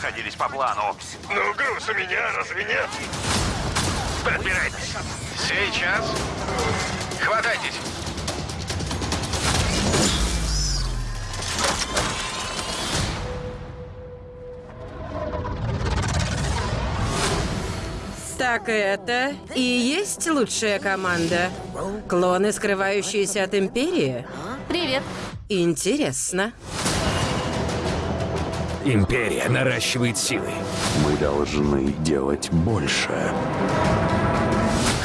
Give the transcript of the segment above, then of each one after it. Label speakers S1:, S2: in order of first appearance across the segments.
S1: проходились по плану.
S2: Ну, груз у меня, разве нет?
S1: Подбирайтесь. Сейчас. Хватайтесь.
S3: Так это и есть лучшая команда? Клоны, скрывающиеся от Империи?
S4: Привет.
S3: Интересно.
S5: Империя наращивает силы.
S6: Мы должны делать больше.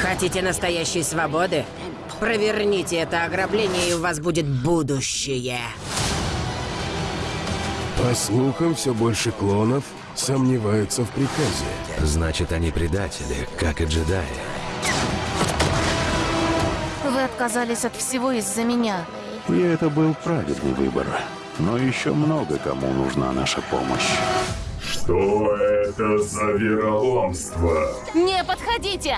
S3: Хотите настоящей свободы? Проверните это ограбление, и у вас будет будущее.
S7: По слухам, все больше клонов сомневаются в приказе.
S5: Значит, они предатели, как и джедаи.
S4: Вы отказались от всего из-за меня.
S6: И это был правильный выбор. Но еще много кому нужна наша помощь.
S2: Что это за вероломство?
S4: Не подходите!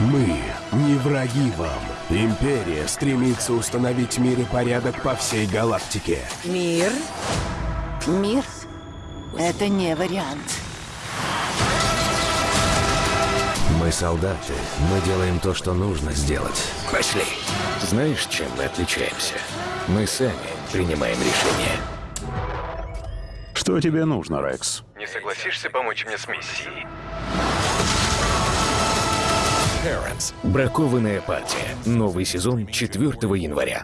S7: Мы не враги вам. Империя стремится установить мир и порядок по всей галактике.
S3: Мир?
S8: Мир? Это не вариант.
S5: Мы солдаты. Мы делаем то, что нужно сделать. Пошли. Знаешь, чем мы отличаемся? Мы сами принимаем решения.
S6: Что тебе нужно, Рекс?
S1: Не согласишься помочь мне с миссией?
S5: Бракованная партия. Новый сезон 4 января.